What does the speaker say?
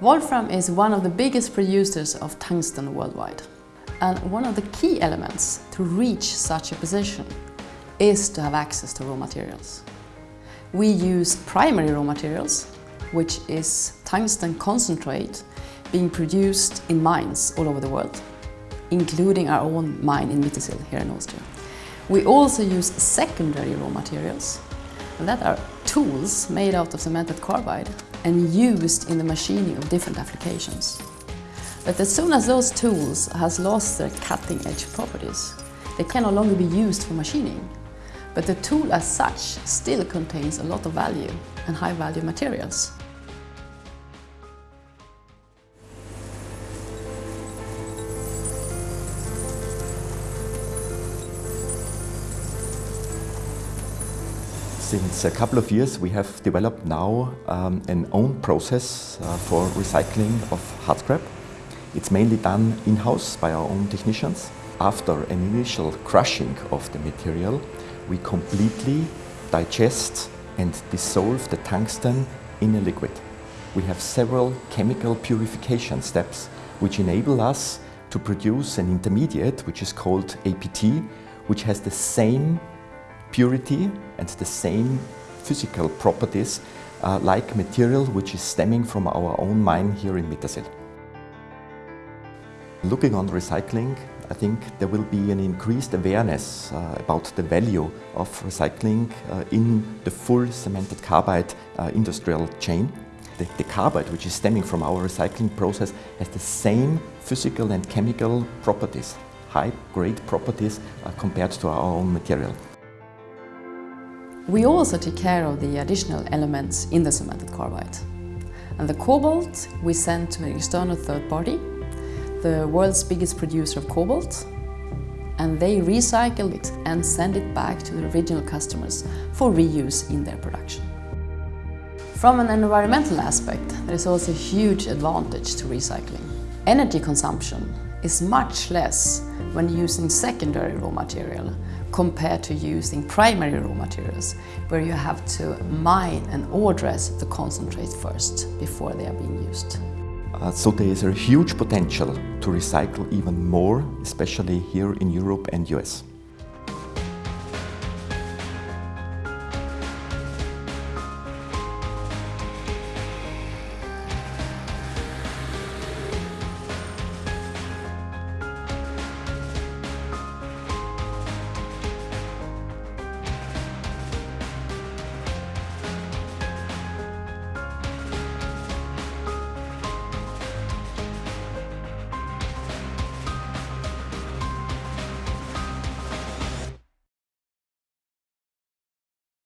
Wolfram is one of the biggest producers of tungsten worldwide. And one of the key elements to reach such a position is to have access to raw materials. We use primary raw materials, which is tungsten concentrate being produced in mines all over the world, including our own mine in Mittersill here in Austria. We also use secondary raw materials, and that are tools made out of cemented carbide and used in the machining of different applications. But as soon as those tools has lost their cutting edge properties, they can no longer be used for machining. But the tool as such still contains a lot of value and high value materials. Since a couple of years we have developed now um, an own process uh, for recycling of hard scrap. It's mainly done in-house by our own technicians. After an initial crushing of the material, we completely digest and dissolve the tungsten in a liquid. We have several chemical purification steps which enable us to produce an intermediate which is called APT, which has the same purity and the same physical properties uh, like material which is stemming from our own mine here in Mittersill. Looking on recycling, I think there will be an increased awareness uh, about the value of recycling uh, in the full cemented carbide uh, industrial chain. The, the, carbide, which is stemming from our recycling process, has the same physical and chemical properties, high-grade properties uh, compared to our own material. We also take care of the additional elements in the cemented carbide. And the cobalt we send to an external third party, the world's biggest producer of cobalt, and they recycle it and send it back to the original customers for reuse in their production. From an environmental aspect, there is also a huge advantage to recycling. Energy consumption is much less when using secondary raw material compared to using primary raw materials where you have to mine and ore dress the concentrate first before they are being used. Uh, so there is a huge potential to recycle even more, especially here in Europe and US.